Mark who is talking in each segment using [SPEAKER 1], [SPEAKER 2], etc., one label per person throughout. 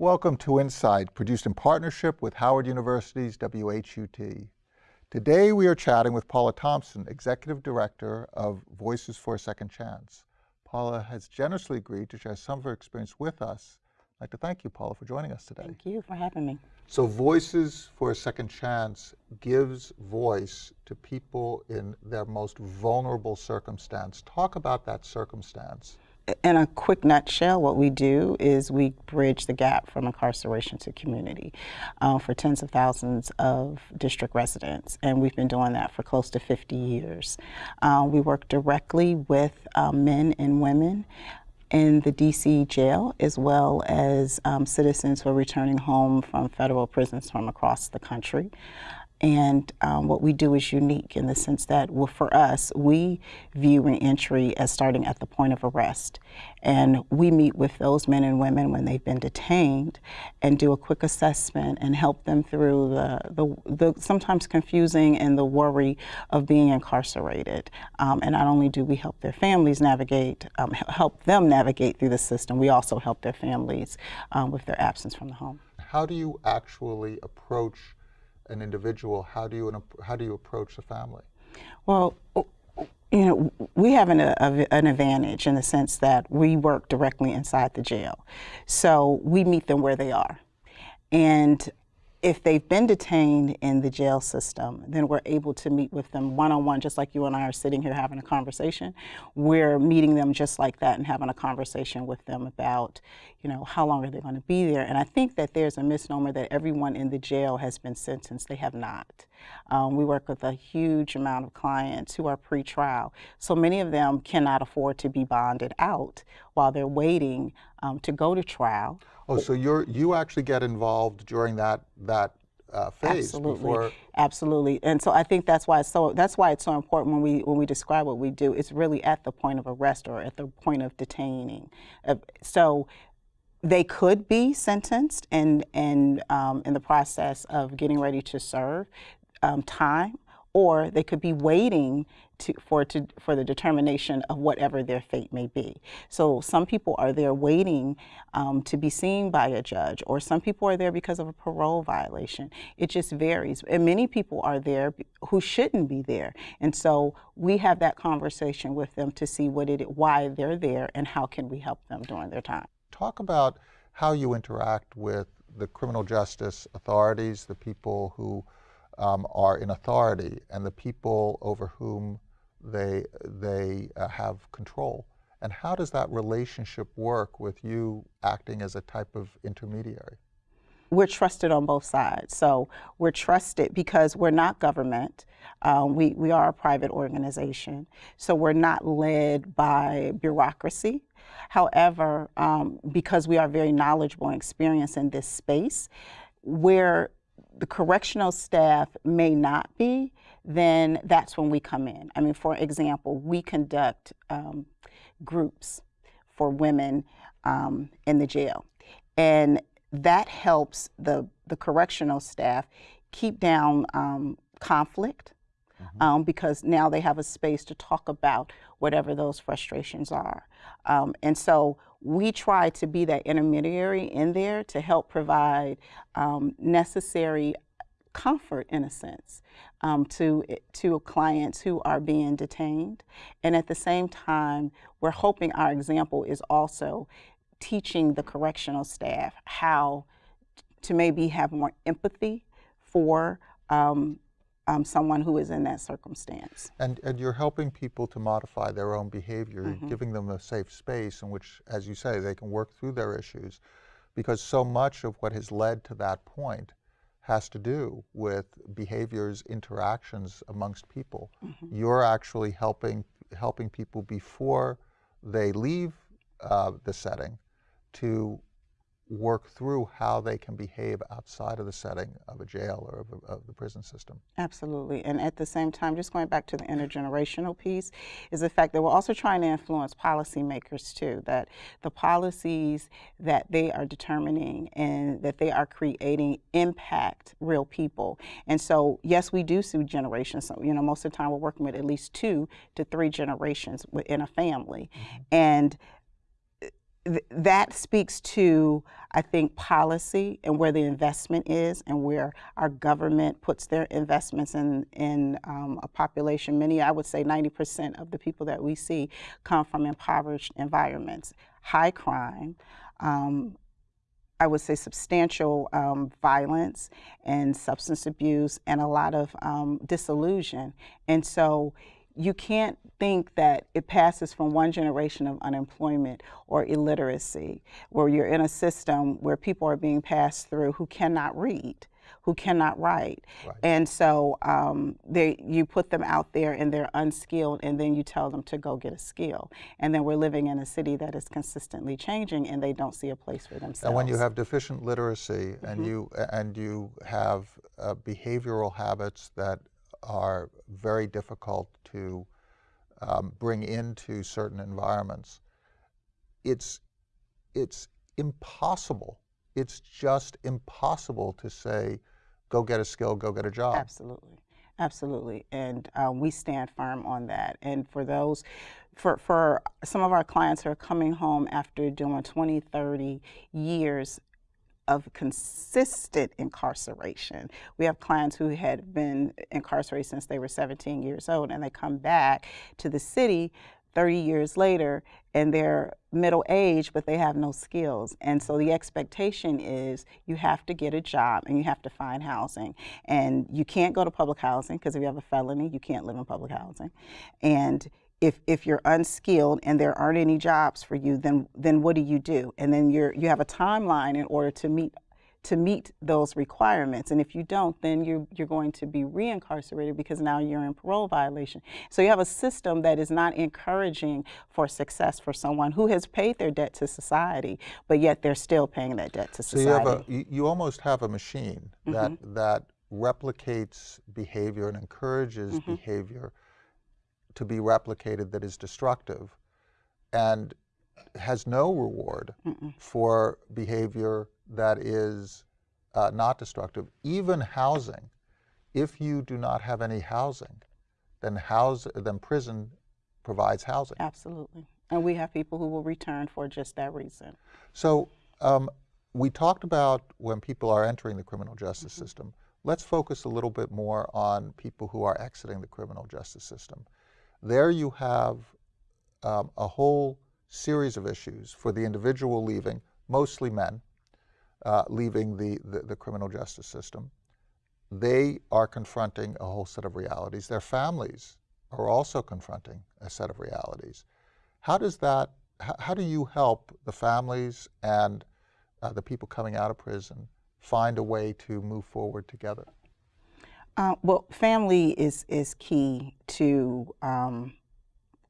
[SPEAKER 1] Welcome to Insight, produced in partnership with Howard University's WHUT. Today we are chatting with Paula Thompson, Executive Director of Voices for a Second Chance. Paula has generously agreed to share some of her experience with us. I'd like to thank you, Paula, for joining us today.
[SPEAKER 2] Thank you for having me.
[SPEAKER 1] So Voices for a Second Chance gives voice to people in their most vulnerable circumstance. Talk about that circumstance
[SPEAKER 2] in a quick nutshell, what we do is we bridge the gap from incarceration to community uh, for tens of thousands of district residents, and we've been doing that for close to 50 years. Uh, we work directly with uh, men and women in the DC jail, as well as um, citizens who are returning home from federal prisons from across the country. And um, what we do is unique in the sense that, well, for us, we view reentry as starting at the point of arrest. And we meet with those men and women when they've been detained and do a quick assessment and help them through the, the, the sometimes confusing and the worry of being incarcerated. Um, and not only do we help their families navigate, um, help them navigate through the system, we also help their families um, with their absence from the home.
[SPEAKER 1] How do you actually approach an individual, how do you how do you approach the family?
[SPEAKER 2] Well, oh, you know, we have an, a, an advantage in the sense that we work directly inside the jail, so we meet them where they are, and if they've been detained in the jail system, then we're able to meet with them one-on-one, just like you and I are sitting here having a conversation. We're meeting them just like that and having a conversation with them about, you know, how long are they going to be there. And I think that there's a misnomer that everyone in the jail has been sentenced. They have not. Um, we work with a huge amount of clients who are pre-trial. So many of them cannot afford to be bonded out while they're waiting um, to go to trial.
[SPEAKER 1] Oh, so you're you actually get involved during that that uh, phase
[SPEAKER 2] absolutely
[SPEAKER 1] before...
[SPEAKER 2] absolutely and so i think that's why it's so that's why it's so important when we when we describe what we do it's really at the point of arrest or at the point of detaining uh, so they could be sentenced and and um, in the process of getting ready to serve um, time or they could be waiting to, for, to, for the determination of whatever their fate may be. So some people are there waiting um, to be seen by a judge, or some people are there because of a parole violation. It just varies. And many people are there who shouldn't be there. And so we have that conversation with them to see what it, why they're there and how can we help them during their time.
[SPEAKER 1] Talk about how you interact with the criminal justice authorities, the people who um, are in authority, and the people over whom they, they uh, have control. And how does that relationship work with you acting as a type of intermediary?
[SPEAKER 2] We're trusted on both sides. So we're trusted because we're not government. Um, we, we are a private organization. So we're not led by bureaucracy. However, um, because we are very knowledgeable and experienced in this space, where the correctional staff may not be, then that's when we come in. I mean, for example, we conduct um, groups for women um, in the jail. And that helps the, the correctional staff keep down um, conflict mm -hmm. because now they have a space to talk about whatever those frustrations are. Um, and so we try to be that intermediary in there to help provide um, necessary comfort in a sense um, to, to clients who are being detained. And at the same time, we're hoping our example is also teaching the correctional staff how to maybe have more empathy for um, um, someone who is in that circumstance.
[SPEAKER 1] And, and you're helping people to modify their own behavior, mm -hmm. giving them a safe space in which, as you say, they can work through their issues. Because so much of what has led to that point has to do with behaviors, interactions amongst people. Mm -hmm. You're actually helping, helping people before they leave uh, the setting to work through how they can behave outside of the setting of a jail or of, of, the prison system.
[SPEAKER 2] Absolutely. And at the same time, just going back to the intergenerational piece, is the fact that we're also trying to influence policymakers too, that the policies that they are determining and that they are creating impact real people. And so, yes, we do see generations. So, you know, most of the time we're working with at least two to three generations within a family. Mm -hmm. And th- that speaks to, I think, policy and where the investment is and where our government puts their investments in, in um, a population. Many, I would say 90% of the people that we see come from impoverished environments, high crime. Um, I would say substantial um, violence and substance abuse and a lot of um, disillusion. And so you can't think that it passes from one generation of unemployment or illiteracy, where you're in a system where people are being passed through who cannot read, who cannot write.
[SPEAKER 1] Right.
[SPEAKER 2] And so um, they, you put them out there and they're unskilled, and then you tell them to go get a skill. And then we're living in a city that is consistently changing, and they don't see a place for themselves.
[SPEAKER 1] And when you have deficient literacy and you and you have uh, behavioral habits that are very difficult to um, bring into certain environments, it's it's impossible. It's just impossible to say, go get a skill, go get a job.
[SPEAKER 2] Absolutely. Absolutely. And um, we stand firm on that. And for those, for, for some of our clients who are coming home after doing 20, 30 years of consistent incarceration. We have clients who had been incarcerated since they were 17 years old and they come back to the city 30 years later and they're middle age but they have no skills. And so the expectation is you have to get a job and you have to find housing. And you can't go to public housing because if you have a felony you can't live in public housing. And if, if you're unskilled and there aren't any jobs for you, then then what do you do? And then you're you have a timeline in order to meet to meet those requirements. And if you don't, then you're you're going to be reincarcerated because now you're in parole violation. So you have a system that is not encouraging for success for someone who has paid their debt to society, but yet they're still paying that debt to society.
[SPEAKER 1] So you have a you, you almost have a machine that mm-hmm. that replicates behavior and encourages mm-hmm. behavior to be replicated that is destructive and has no reward for behavior that is uh, not destructive. Even housing, if you do not have any housing, then house then prison provides housing.
[SPEAKER 2] Absolutely. And we have people who will return for just that reason.
[SPEAKER 1] So um, we talked about when people are entering the criminal justice system. Let's focus a little bit more on people who are exiting the criminal justice system. There you have um, a whole series of issues for the individual leaving, mostly men, uh, leaving the, the, the criminal justice system. They are confronting a whole set of realities. Their families are also confronting a set of realities. How does that, how, do you help the families and uh, the people coming out of prison find a way to move forward together?
[SPEAKER 2] Uh, well, family is is key to um,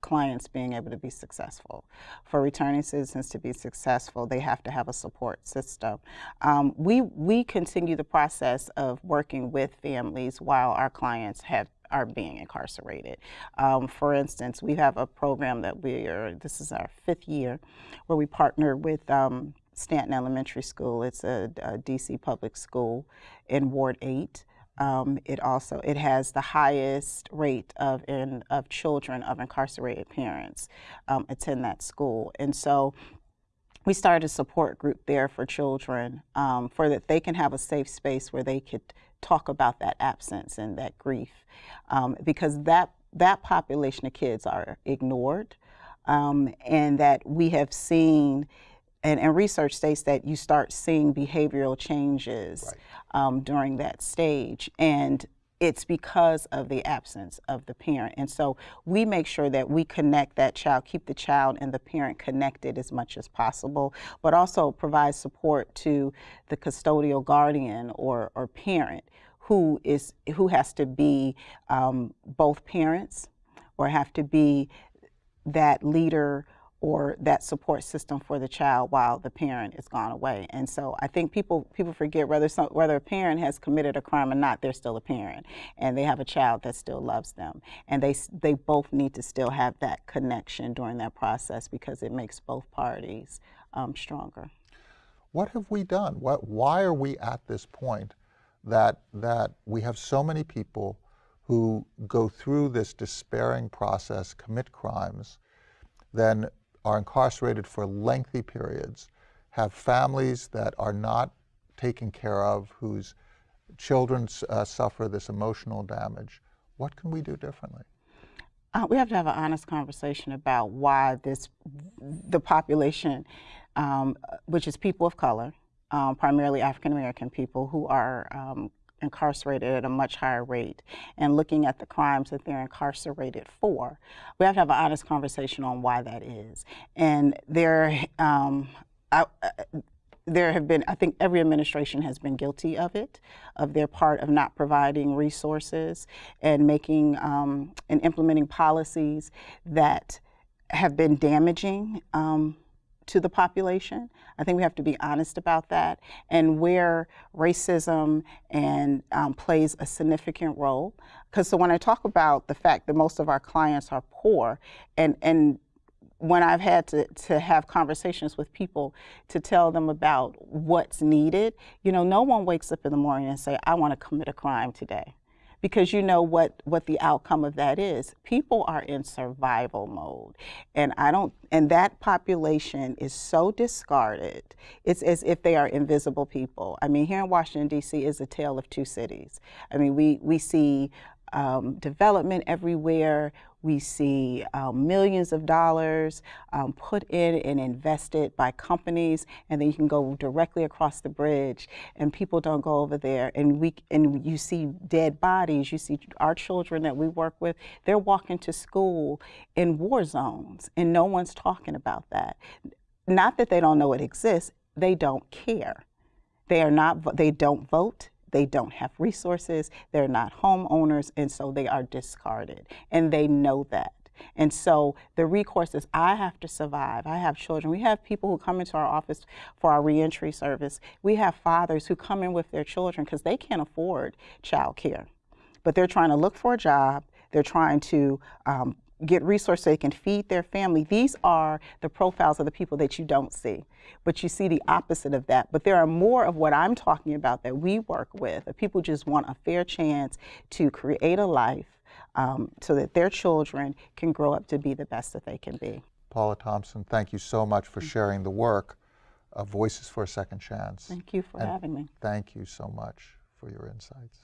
[SPEAKER 2] clients being able to be successful. For returning citizens to be successful, they have to have a support system. Um, we we continue the process of working with families while our clients have are being incarcerated. Um, for instance, we have a program that we are. This is our fifth year, where we partner with. Um, Stanton Elementary School. It's a, a DC public school in Ward 8. Um, it also it has the highest rate of in of children of incarcerated parents um, attend that school, and so we started a support group there for children um, for that they can have a safe space where they could talk about that absence and that grief, um, because that that population of kids are ignored, um, and that we have seen and, and, research states that you start seeing behavioral changes right. um, during that stage. And it's because of the absence of the parent. And so we make sure that we connect that child, keep the child and the parent connected as much as possible, but also provide support to the custodial guardian or, or parent who is who has to be um, both parents or have to be that leader or that support system for the child while the parent is gone away. And so I think people people forget whether some, whether a parent has committed a crime or not, they're still a parent, and they have a child that still loves them, and they they both need to still have that connection during that process because it makes both parties um, stronger.
[SPEAKER 1] What have we done? What why are we at this point that that we have so many people who go through this despairing process, commit crimes, then are incarcerated for lengthy periods, have families that are not taken care of, whose children uh, suffer this emotional damage. What can we do differently?
[SPEAKER 2] Uh, we have to have an honest conversation about why this, the population, um, which is people of color, um, primarily African American people, who are um, incarcerated at a much higher rate, and looking at the crimes that they're incarcerated for. We have to have an honest conversation on why that is. And there, um, I, there have been, I think every administration has been guilty of it, of their part of not providing resources and making um, and implementing policies that have been damaging um, to the population. I think we have to be honest about that and where racism and um, plays a significant role. Because so when I talk about the fact that most of our clients are poor and, and when I've had to, to have conversations with people to tell them about what's needed, you know, no one wakes up in the morning and say, I want to commit a crime today. Because you know what, what the outcome of that is. People are in survival mode. And I don't and that population is so discarded. It's as if they are invisible people. I mean, here in Washington, D.C. is a tale of two cities. I mean, we, we see um, development everywhere. We see um, millions of dollars um, put in and invested by companies, and then you can go directly across the bridge, and people don't go over there. And we and you see dead bodies. You see our children that we work with. They're walking to school in war zones, and no one's talking about that. Not that they don't know it exists. They don't care. They are not. They don't vote. They don't have resources, they're not homeowners, and so they are discarded. And they know that. And so the recourse is I have to survive. I have children. We have people who come into our office for our reentry service. We have fathers who come in with their children because they can't afford child care. But they're trying to look for a job. They're trying to um, get resources so they can feed their family. These are the profiles of the people that you don't see, but you see the opposite of that. But there are more of what I'm talking about that we work with. People just want a fair chance to create a life um, so that their children can grow up to be the best that they can be.
[SPEAKER 1] Paula Thompson, thank you so much for sharing the work of Voices for a Second Chance.
[SPEAKER 2] Thank you for
[SPEAKER 1] and
[SPEAKER 2] having me.
[SPEAKER 1] Thank you so much for your insights.